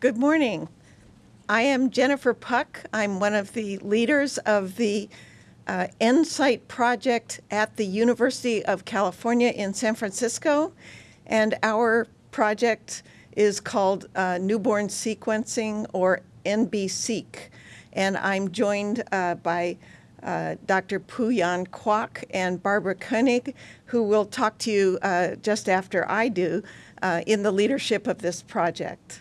Good morning. I am Jennifer Puck. I'm one of the leaders of the uh, NSIGHT project at the University of California in San Francisco. And our project is called uh, Newborn Sequencing or NBSeq. And I'm joined uh, by uh, Dr. Pui-Yan Kwok and Barbara Koenig, who will talk to you uh, just after I do uh, in the leadership of this project.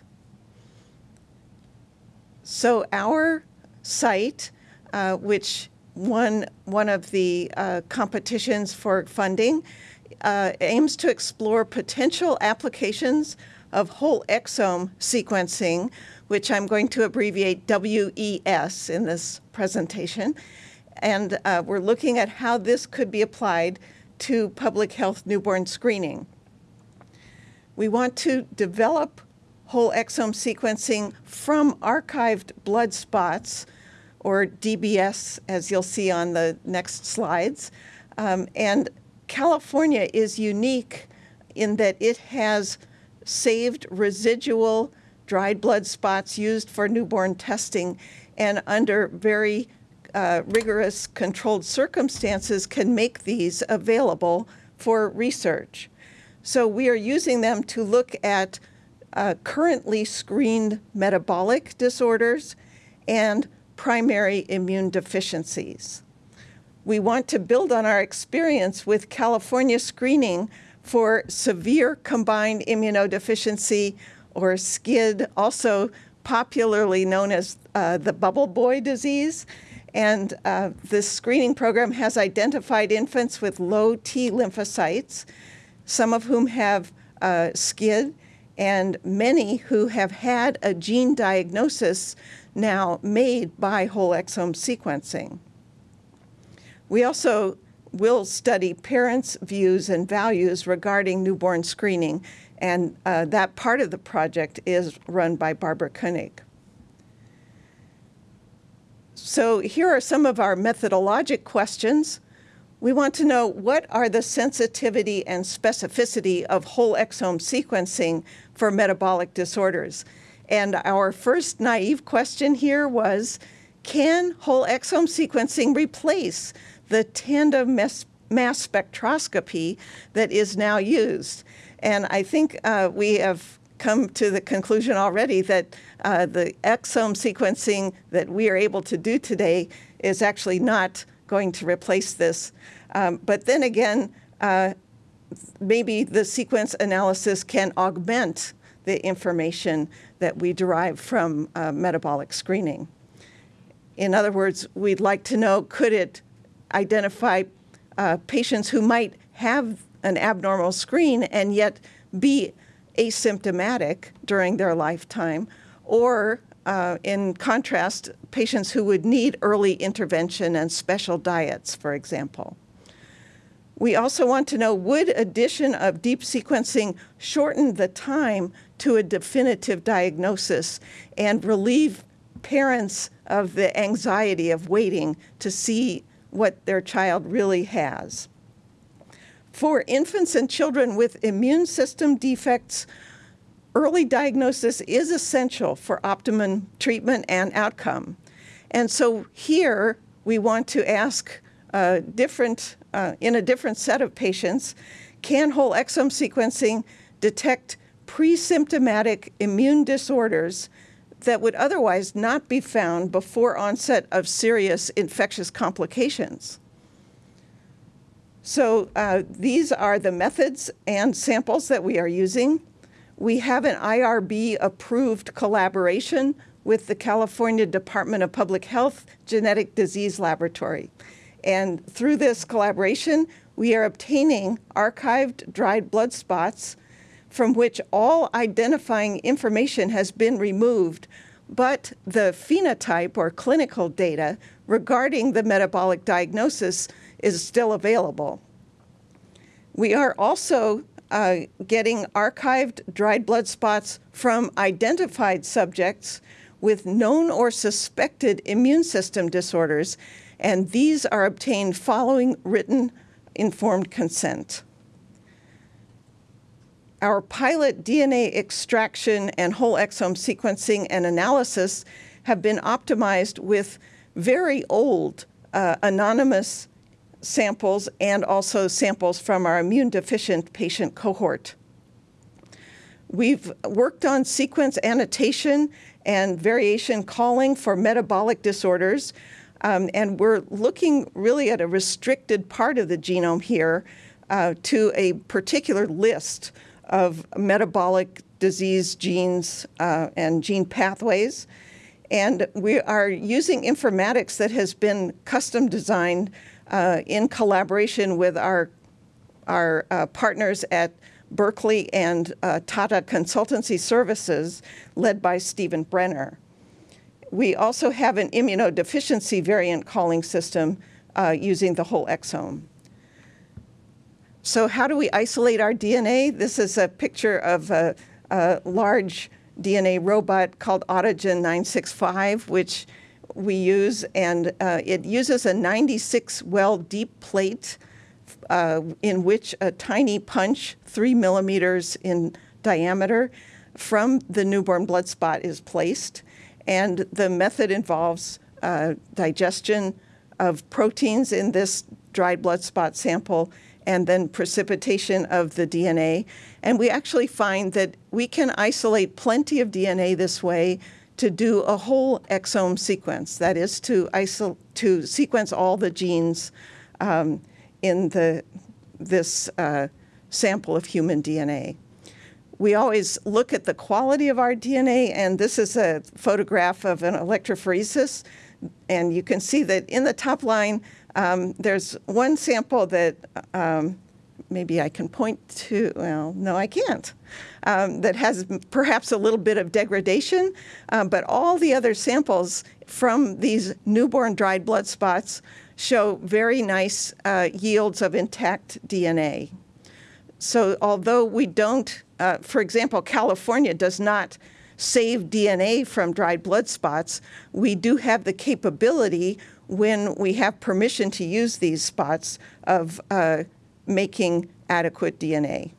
So our site, uh, which won one of the uh, competitions for funding, uh, aims to explore potential applications of whole exome sequencing, which I'm going to abbreviate WES in this presentation. And uh, we're looking at how this could be applied to public health newborn screening. We want to develop whole exome sequencing from archived blood spots, or DBS, as you'll see on the next slides. Um, and California is unique in that it has saved residual dried blood spots used for newborn testing and under very uh, rigorous controlled circumstances can make these available for research. So we are using them to look at uh, currently screened metabolic disorders and primary immune deficiencies. We want to build on our experience with California screening for severe combined immunodeficiency or SCID, also popularly known as uh, the bubble boy disease. And uh, this screening program has identified infants with low T lymphocytes, some of whom have uh, SCID, and many who have had a gene diagnosis now made by whole exome sequencing. We also will study parents' views and values regarding newborn screening, and uh, that part of the project is run by Barbara Koenig. So here are some of our methodologic questions. We want to know what are the sensitivity and specificity of whole exome sequencing for metabolic disorders? And our first naive question here was, can whole exome sequencing replace the tandem mass, spectroscopy that is now used? And I think uh, we have come to the conclusion already that uh, the exome sequencing that we are able to do today is actually not going to replace this. Um, but then again, uh, maybe the sequence analysis can augment the information that we derive from uh, metabolic screening. In other words, we'd like to know, could it identify uh, patients who might have an abnormal screen and yet be asymptomatic during their lifetime, or uh, in contrast, patients who would need early intervention and special diets, for example. We also want to know, would addition of deep sequencing shorten the time to a definitive diagnosis and relieve parents of the anxiety of waiting to see what their child really has? For infants and children with immune system defects, early diagnosis is essential for optimum treatment and outcome. And so here we want to ask uh, different, uh, in a different set of patients, can whole exome sequencing detect pre-symptomatic immune disorders that would otherwise not be found before onset of serious infectious complications? So uh, these are the methods and samples that we are using. We have an IRB approved collaboration with the California Department of Public Health Genetic Disease Laboratory. And through this collaboration, we are obtaining archived dried blood spots from which all identifying information has been removed, but the phenotype or clinical data regarding the metabolic diagnosis is still available. We are also uh, getting archived dried blood spots from identified subjects with known or suspected immune system disorders, and these are obtained following written informed consent. our pilot DNA extraction and whole exome sequencing and analysis have been optimized with very old uh, anonymous samples and also samples from our immune deficient patient cohort. We've worked on sequence annotation and variation calling for metabolic disorders, um, and we're looking really at a restricted part of the genome here uh, to a particular list of metabolic disease genes uh, and gene pathways. And we are using informatics that has been custom designed uh, in collaboration with our, our uh, partners at Berkeley and uh, Tata Consultancy Services, led by Steven Brenner. We also have an immunodeficiency variant calling system uh, using the whole exome. So how do we isolate our DNA? This is a picture of a, a large DNA robot called Autogen 965, which we use, and uh, it uses a 96 well deep plate uh, in which a tiny punch, three millimeters in diameter, from the newborn blood spot is placed. And the method involves uh, digestion of proteins in this dried blood spot sample and then precipitation of the DNA. And we actually find that we can isolate plenty of DNA this way to do a whole exome sequence, that is to, to sequence all the genes um, in the, this uh, sample of human DNA. We always look at the quality of our DNA, and this is a photograph of an electrophoresis. And you can see that in the top line, um, there's one sample that um, maybe I can point to, well, no, I can't, um, that has perhaps a little bit of degradation, uh, but all the other samples from these newborn dried blood spots show very nice uh, yields of intact DNA. So although we don't, uh, for example, California does not save DNA from dried blood spots, we do have the capability when we have permission to use these spots of uh, making adequate DNA.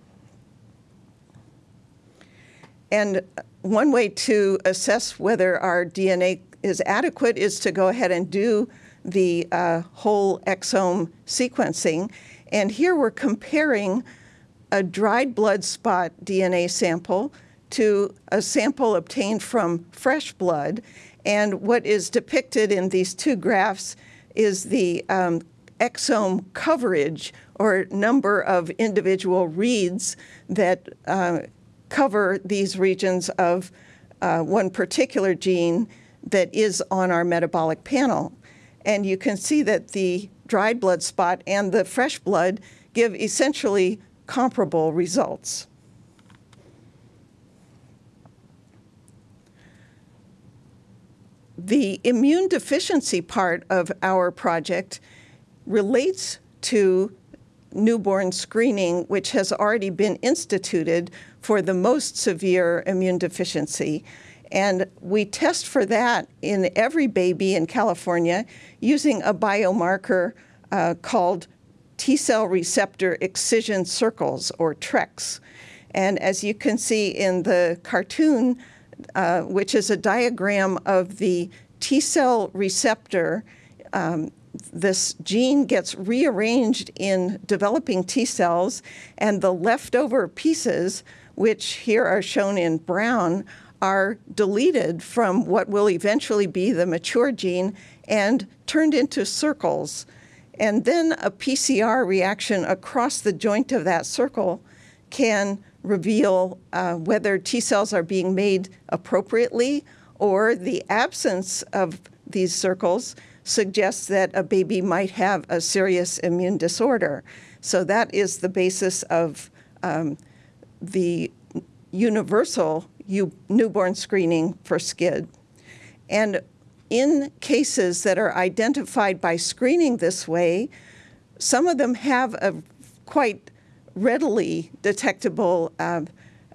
And one way to assess whether our DNA is adequate is to go ahead and do the uh, whole exome sequencing. And here we're comparing a dried blood spot DNA sample to a sample obtained from fresh blood. And what is depicted in these two graphs is the um, exome coverage or number of individual reads that uh, cover these regions of uh, one particular gene that is on our metabolic panel. And you can see that the dried blood spot and the fresh blood give essentially comparable results. The immune deficiency part of our project relates to newborn screening, which has already been instituted for the most severe immune deficiency. And we test for that in every baby in California using a biomarker uh, called T cell receptor excision circles, or TRECs. And as you can see in the cartoon, uh, which is a diagram of the T cell receptor, um, this gene gets rearranged in developing T cells, and the leftover pieces, which here are shown in brown, are deleted from what will eventually be the mature gene and turned into circles. And then a PCR reaction across the joint of that circle can reveal uh, whether T cells are being made appropriately or the absence of these circles suggests that a baby might have a serious immune disorder. So that is the basis of um, the universal newborn screening for SCID. And in cases that are identified by screening this way, some of them have a quite readily detectable uh,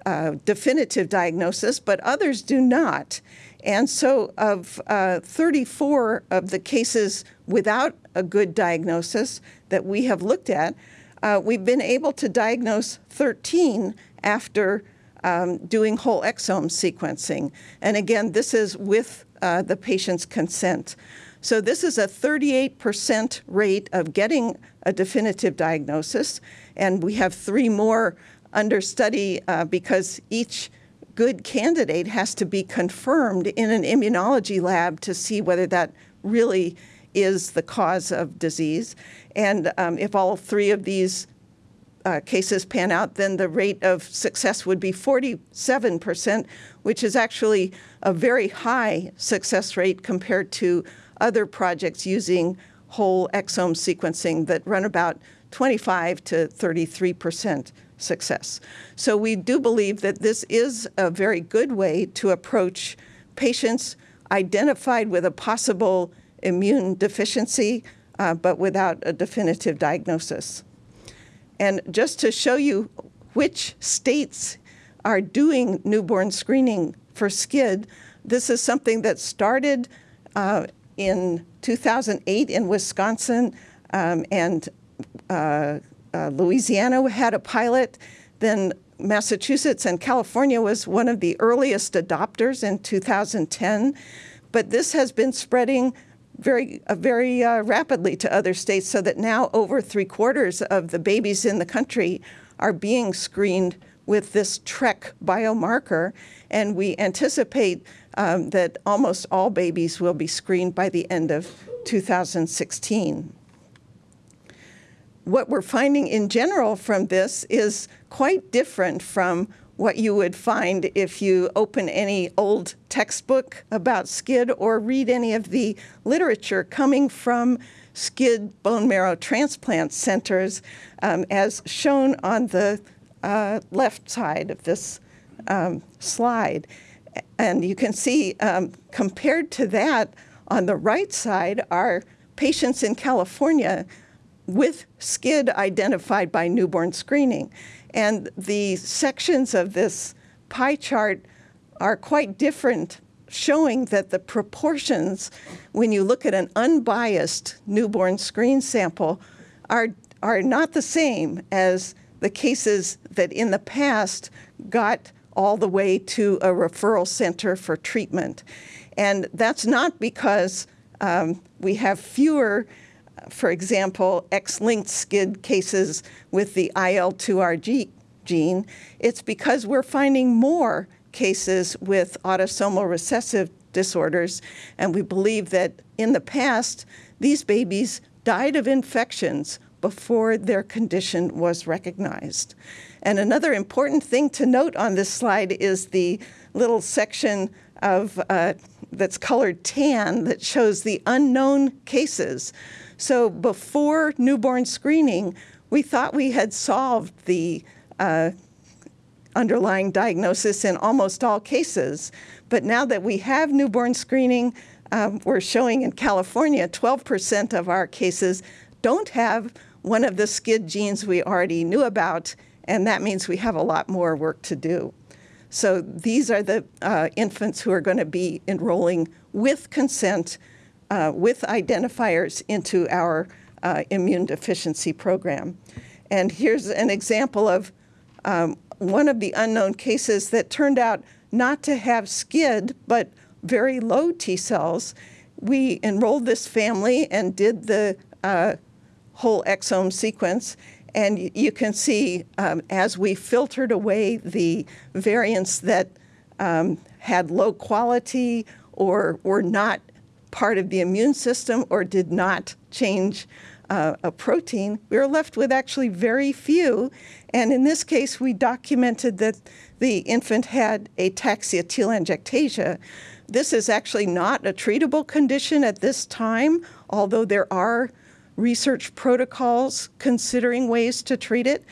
uh, definitive diagnosis, but others do not. And so of uh, 34 of the cases without a good diagnosis that we have looked at, uh, we've been able to diagnose 13 after um, doing whole exome sequencing. And again, this is with uh, the patient's consent. So this is a 38% rate of getting a definitive diagnosis. And we have three more under study uh, because each good candidate has to be confirmed in an immunology lab to see whether that really is the cause of disease. And um, if all three of these uh, cases pan out, then the rate of success would be 47%, which is actually a very high success rate compared to other projects using whole exome sequencing that run about 25 to 33% success. So we do believe that this is a very good way to approach patients identified with a possible immune deficiency, uh, but without a definitive diagnosis. And just to show you which states are doing newborn screening for SCID, this is something that started uh, in 2008 in Wisconsin um, and uh, uh, Louisiana had a pilot. Then Massachusetts and California was one of the earliest adopters in 2010. But this has been spreading very, uh, very uh, rapidly to other states so that now over three quarters of the babies in the country are being screened with this TREC biomarker. And we anticipate um, that almost all babies will be screened by the end of 2016. What we're finding in general from this is quite different from what you would find if you open any old textbook about SCID or read any of the literature coming from SCID bone marrow transplant centers, um, as shown on the uh, left side of this um, slide. And you can see, um, compared to that, on the right side are patients in California with SCID identified by newborn screening. And the sections of this pie chart are quite different, showing that the proportions, when you look at an unbiased newborn screen sample, are, are not the same as the cases that in the past got all the way to a referral center for treatment. And that's not because um, we have fewer for example, X-linked SCID cases with the IL-2RG gene, it's because we're finding more cases with autosomal recessive disorders, and we believe that in the past, these babies died of infections before their condition was recognized. And another important thing to note on this slide is the little section of uh, that's colored tan that shows the unknown cases. So before newborn screening, we thought we had solved the uh, underlying diagnosis in almost all cases. But now that we have newborn screening, um, we're showing in California 12% of our cases don't have one of the SCID genes we already knew about, and that means we have a lot more work to do. So these are the uh, infants who are going to be enrolling with consent uh, with identifiers into our uh, immune deficiency program. And here's an example of um, one of the unknown cases that turned out not to have SCID, but very low T cells. We enrolled this family and did the uh, whole exome sequence. And you can see um, as we filtered away the variants that um, had low quality or were not part of the immune system or did not change uh, a protein, we were left with actually very few. And in this case, we documented that the infant had ataxia telangiectasia. This is actually not a treatable condition at this time, although there are research protocols considering ways to treat it.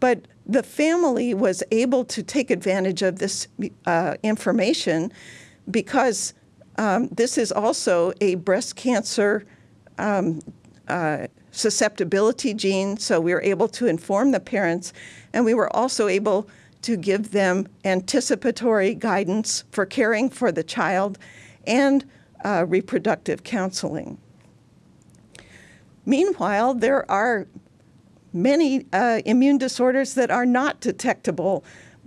But the family was able to take advantage of this uh, information because um, this is also a breast cancer um, uh, susceptibility gene, so we were able to inform the parents, and we were also able to give them anticipatory guidance for caring for the child and uh, reproductive counseling. Meanwhile, there are many uh, immune disorders that are not detectable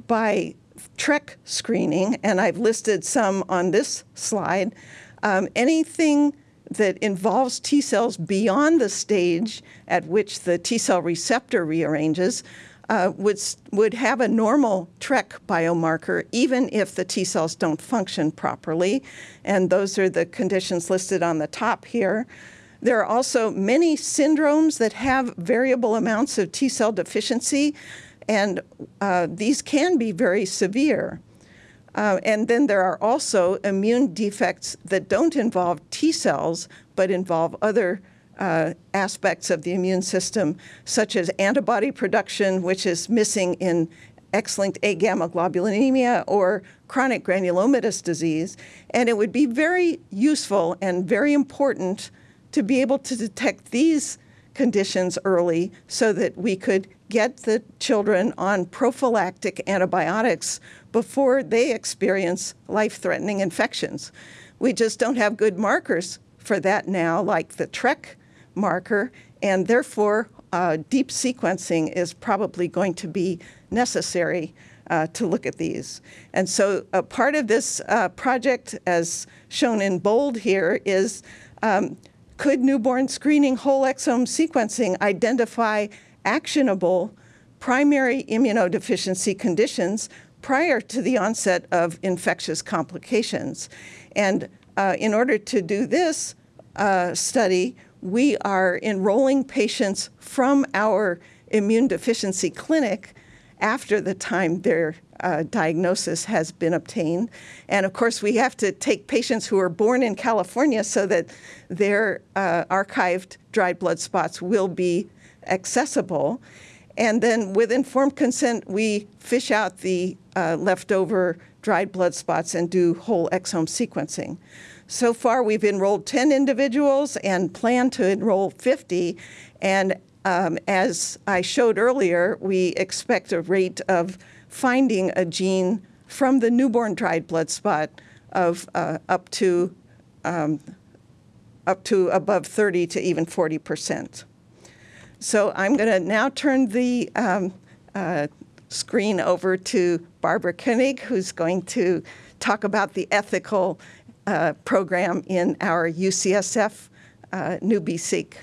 by TREC screening, and I've listed some on this slide. Um, anything that involves T cells beyond the stage at which the T cell receptor rearranges uh, would, would have a normal TREC biomarker even if the T cells don't function properly. And those are the conditions listed on the top here. There are also many syndromes that have variable amounts of T cell deficiency, and uh, these can be very severe. Uh, and then there are also immune defects that don't involve T cells, but involve other uh, aspects of the immune system, such as antibody production, which is missing in X-linked agammaglobulinemia or chronic granulomatous disease. And it would be very useful and very important to be able to detect these conditions early so that we could get the children on prophylactic antibiotics before they experience life-threatening infections. We just don't have good markers for that now, like the TREC marker, and therefore uh, deep sequencing is probably going to be necessary uh, to look at these. And so a part of this uh, project, as shown in bold here, is um, could newborn screening whole exome sequencing identify actionable primary immunodeficiency conditions prior to the onset of infectious complications? And uh, in order to do this uh, study, we are enrolling patients from our immune deficiency clinic after the time their uh, diagnosis has been obtained. And of course, we have to take patients who are born in California so that their uh, archived dried blood spots will be accessible. And then with informed consent, we fish out the uh, leftover dried blood spots and do whole exome sequencing. So far, we've enrolled 10 individuals and plan to enroll 50. And um, as I showed earlier, we expect a rate of finding a gene from the newborn dried blood spot of uh, up to um, up to above 30 to even 40 percent. So I'm going to now turn the um, uh, screen over to Barbara Koenig, who's going to talk about the ethical uh, program in our UCSF uh, NBSeq.